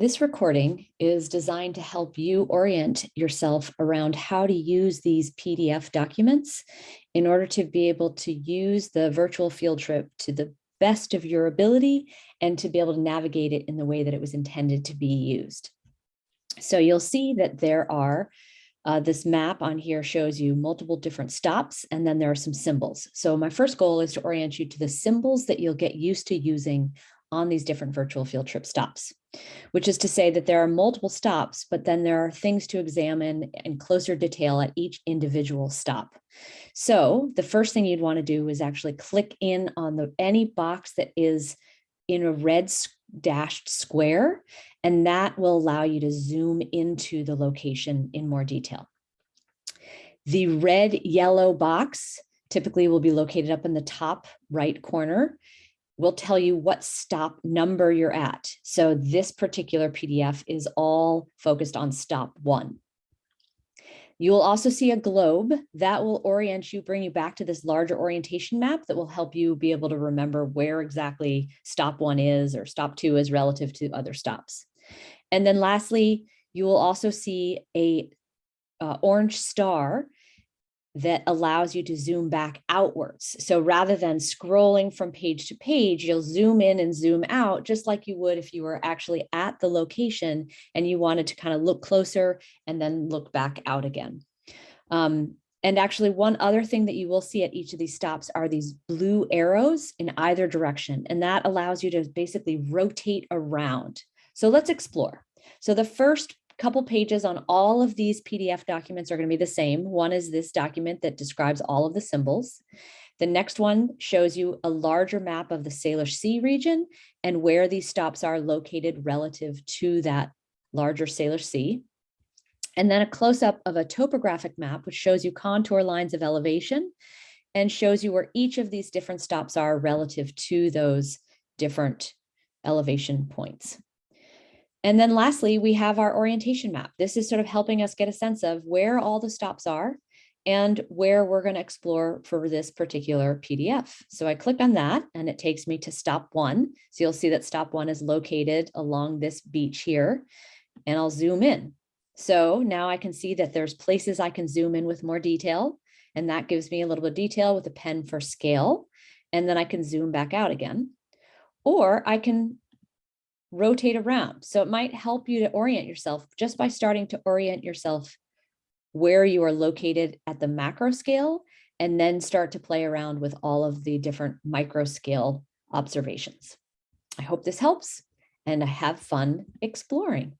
This recording is designed to help you orient yourself around how to use these PDF documents in order to be able to use the virtual field trip to the best of your ability and to be able to navigate it in the way that it was intended to be used. So you'll see that there are, uh, this map on here shows you multiple different stops, and then there are some symbols. So my first goal is to orient you to the symbols that you'll get used to using on these different virtual field trip stops, which is to say that there are multiple stops, but then there are things to examine in closer detail at each individual stop. So the first thing you'd want to do is actually click in on the any box that is in a red dashed square, and that will allow you to zoom into the location in more detail. The red yellow box typically will be located up in the top right corner will tell you what stop number you're at. So this particular PDF is all focused on stop one. You will also see a globe that will orient you, bring you back to this larger orientation map that will help you be able to remember where exactly stop one is or stop two is relative to other stops. And then lastly, you will also see a uh, orange star that allows you to zoom back outwards. So rather than scrolling from page to page, you'll zoom in and zoom out just like you would if you were actually at the location and you wanted to kind of look closer and then look back out again. Um, and actually one other thing that you will see at each of these stops are these blue arrows in either direction. And that allows you to basically rotate around. So let's explore. So the first couple pages on all of these PDF documents are going to be the same. One is this document that describes all of the symbols. The next one shows you a larger map of the Salish Sea region and where these stops are located relative to that larger Salish Sea. And then a close-up of a topographic map, which shows you contour lines of elevation and shows you where each of these different stops are relative to those different elevation points. And then lastly, we have our orientation map. This is sort of helping us get a sense of where all the stops are and where we're going to explore for this particular PDF. So I click on that and it takes me to stop one. So you'll see that stop one is located along this beach here and I'll zoom in. So now I can see that there's places I can zoom in with more detail and that gives me a little bit of detail with a pen for scale. And then I can zoom back out again. Or I can rotate around. So it might help you to orient yourself just by starting to orient yourself where you are located at the macro scale and then start to play around with all of the different micro scale observations. I hope this helps and have fun exploring.